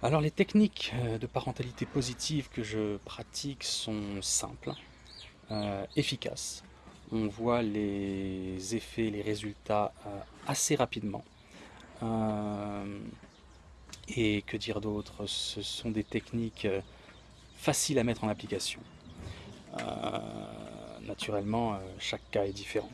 Alors les techniques euh, de parentalité positive que je pratique sont simples, euh, efficaces. On voit les effets, les résultats euh, assez rapidement. et que dire d'autre? Ce sont des techniques faciles à mettre en application. naturellement, chaque cas est différent.